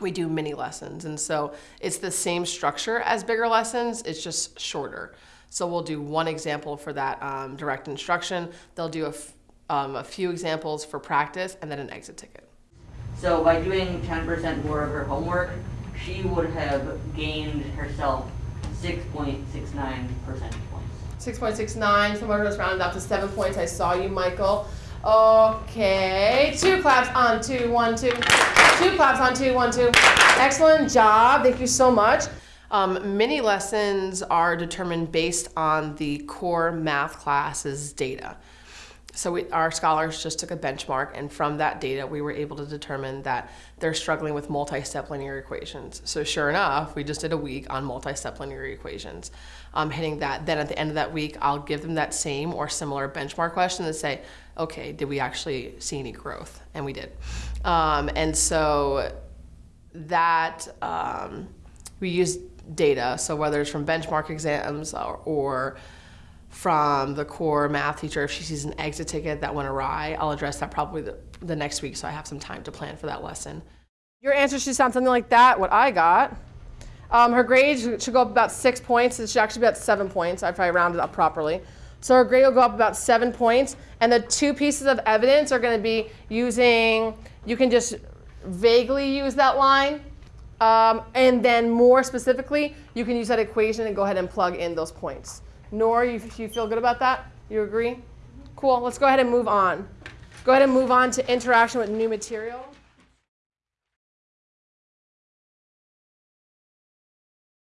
we do mini lessons. And so it's the same structure as bigger lessons, it's just shorter. So we'll do one example for that um, direct instruction. They'll do a, f- um, a few examples for practice and then an exit ticket. So by doing 10% more of her homework, she would have gained herself 6.69 percentage points. 6.69, someone just rounded up to seven points. I saw you, Michael. Okay, two claps on two, one, two. Two claps on two, one, two. Excellent job. Thank you so much. Um, mini lessons are determined based on the core math class's data. So we, our scholars just took a benchmark, and from that data, we were able to determine that they're struggling with multi-step linear equations. So sure enough, we just did a week on multi-step linear equations, um, hitting that. Then at the end of that week, I'll give them that same or similar benchmark question and say, okay, did we actually see any growth? And we did. Um, and so that um, we use data. So whether it's from benchmark exams or, or from the core math teacher, if she sees an exit ticket that went awry, I'll address that probably the, the next week so I have some time to plan for that lesson. Your answer should sound something like that, what I got. Um, her grade should go up about six points. It should actually be about seven points if I round it up properly. So her grade will go up about seven points. And the two pieces of evidence are going to be using, you can just vaguely use that line. Um, and then more specifically, you can use that equation and go ahead and plug in those points. Nor, you, you feel good about that? You agree? Cool. Let's go ahead and move on. Go ahead and move on to interaction with new material.